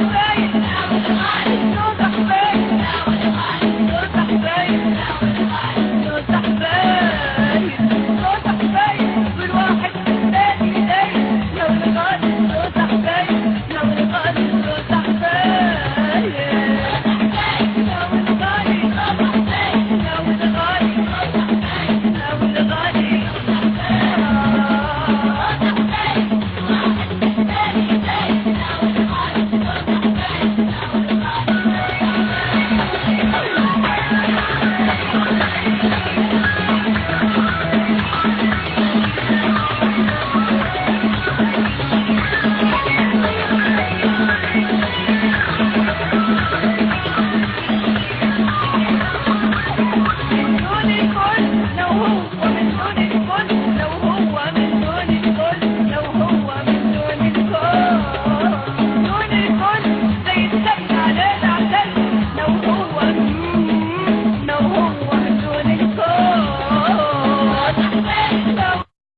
Right.